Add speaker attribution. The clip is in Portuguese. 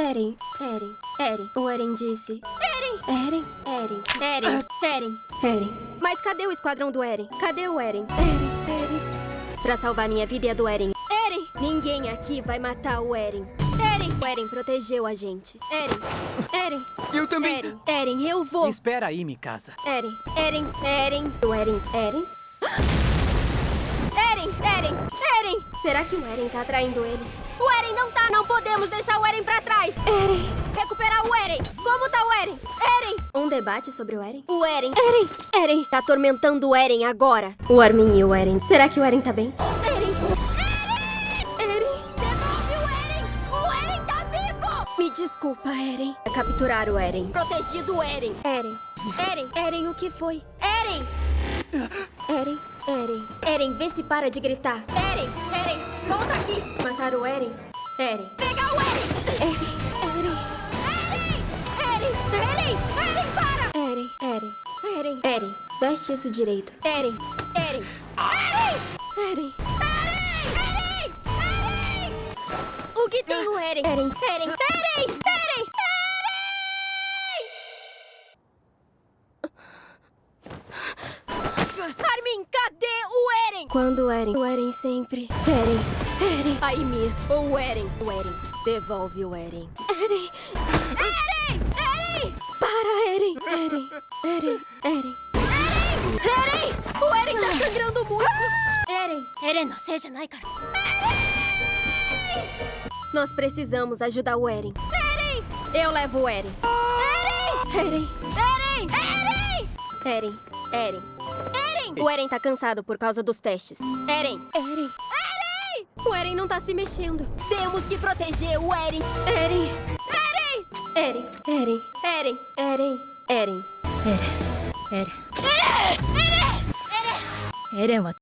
Speaker 1: Eren, Eren, Eren. O Eren disse. Eren, Eren, Eren, Eren, Eren, Eren. Mas cadê o esquadrão do Eren? Cadê o Eren? Eren, Eren. Pra salvar minha vida e a do Eren. Eren! Ninguém aqui vai matar o Eren. Eren! O Eren protegeu a gente. Eren! Eren!
Speaker 2: Eu também.
Speaker 1: Eren! Eren, eu vou!
Speaker 3: Espera aí, Mikasa.
Speaker 1: Eren! Eren! Eren! O Eren! Eren! Eren! Eren! Será que o Eren tá traindo eles? O Eren não tá! Não podemos deixar o Eren pra trás! Eren! Recuperar o Eren! Como tá o Eren? Eren! Um debate sobre o Eren? O Eren! Eren! Eren! Tá atormentando o Eren agora! O Armin e o Eren. Será que o Eren tá bem? Eren! Eren! Eren! Devolve o Eren! O Eren tá vivo! Me desculpa, Eren. Capturar o Eren. Protegido o Eren. Eren. Eren. Eren, o que foi? Eren! Eren. Eren. Eren, vê se para de gritar. Eren! Eren! Volta aqui! Matar o Eren? Eren. Pegar o Eren! Eren! Eren! Eren! Eren! Eren! Eren, para! Eren! Eren! Eren! Eren! Veste isso direito. Eren! Eren! Eren! Eren! Eren! Eren! O que tem o Eren? Eren! Eren! Eren! Eren! Quando o Eren? O Eren sempre. Eren! Eren! A Ymir, ou o Eren? O Eren. Devolve o Eren. Eren! Eren! Eren! Para, Eren! Eren! Eren! Eren! Eren! Eren! O Eren tá sangrando muito! Eren! Eren, não seja Naikara! Nós precisamos ajudar o Eren. Eren! Eu levo o Eren. Eren! Eren! Eren! Eren! Eren! Eren! Eren! O Eren tá cansado por causa dos testes. Eren! Eren! Eren! O Eren não tá se mexendo. Temos que proteger o Eren. Eren! Eren! Eren! Eren! Eren! Eren! Eren!
Speaker 4: Eren. Eren. Eren. Eren. Eren は